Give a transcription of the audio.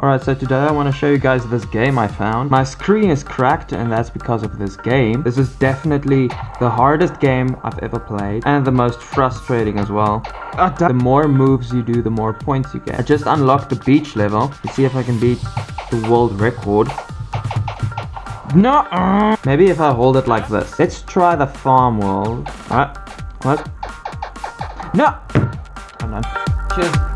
Alright, so today I want to show you guys this game I found. My screen is cracked and that's because of this game. This is definitely the hardest game I've ever played and the most frustrating as well. Ah, the more moves you do, the more points you get. I just unlocked the beach level to see if I can beat the world record. No! Uh. Maybe if I hold it like this. Let's try the farm world. Alright. What? No! I'm. Cheers.